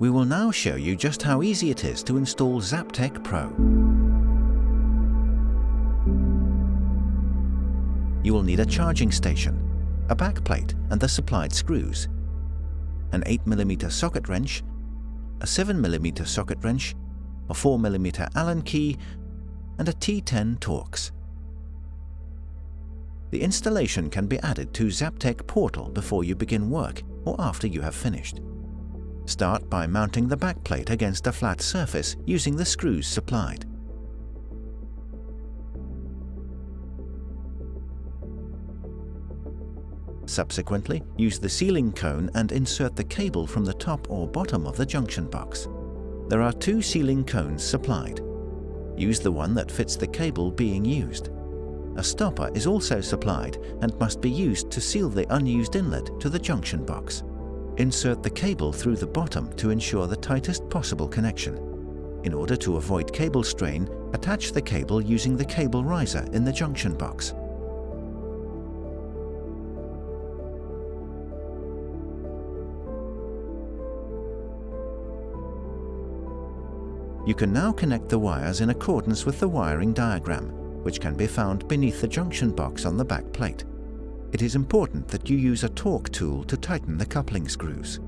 We will now show you just how easy it is to install Zaptec Pro. You will need a charging station, a backplate and the supplied screws, an 8mm socket wrench, a 7mm socket wrench, a 4mm Allen key and a T10 Torx. The installation can be added to Zaptec Portal before you begin work or after you have finished. Start by mounting the backplate against a flat surface using the screws supplied. Subsequently, use the sealing cone and insert the cable from the top or bottom of the junction box. There are two sealing cones supplied. Use the one that fits the cable being used. A stopper is also supplied and must be used to seal the unused inlet to the junction box. Insert the cable through the bottom to ensure the tightest possible connection. In order to avoid cable strain, attach the cable using the cable riser in the junction box. You can now connect the wires in accordance with the wiring diagram, which can be found beneath the junction box on the back plate. It is important that you use a torque tool to tighten the coupling screws.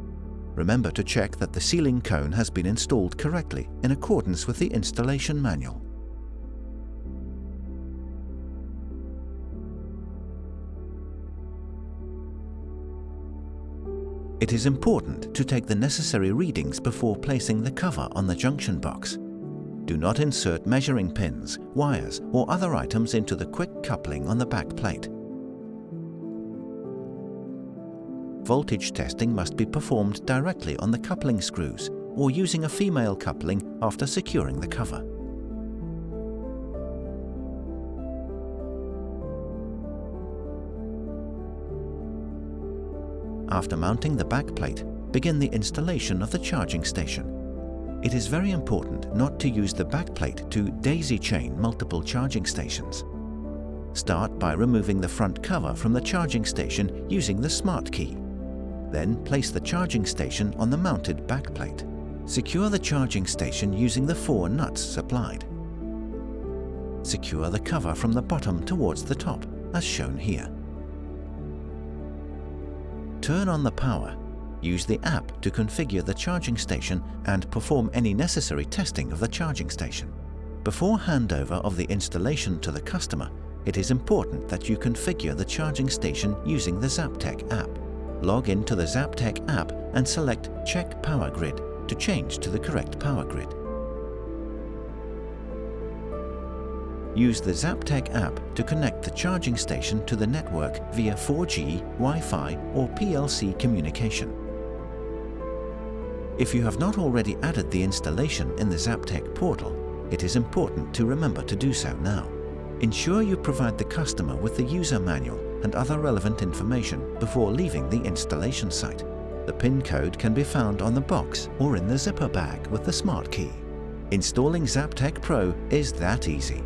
Remember to check that the sealing cone has been installed correctly in accordance with the installation manual. It is important to take the necessary readings before placing the cover on the junction box. Do not insert measuring pins, wires or other items into the quick coupling on the back plate. Voltage testing must be performed directly on the coupling screws or using a female coupling after securing the cover. After mounting the back plate, begin the installation of the charging station. It is very important not to use the back plate to daisy chain multiple charging stations. Start by removing the front cover from the charging station using the smart key. Then place the charging station on the mounted backplate. Secure the charging station using the four nuts supplied. Secure the cover from the bottom towards the top, as shown here. Turn on the power. Use the app to configure the charging station and perform any necessary testing of the charging station. Before handover of the installation to the customer, it is important that you configure the charging station using the Zaptec app. Log into the Zaptec app and select Check Power Grid to change to the correct power grid. Use the Zaptec app to connect the charging station to the network via 4G, Wi-Fi or PLC communication. If you have not already added the installation in the Zaptec portal, it is important to remember to do so now. Ensure you provide the customer with the user manual and other relevant information before leaving the installation site. The PIN code can be found on the box or in the zipper bag with the smart key. Installing Zaptec Pro is that easy.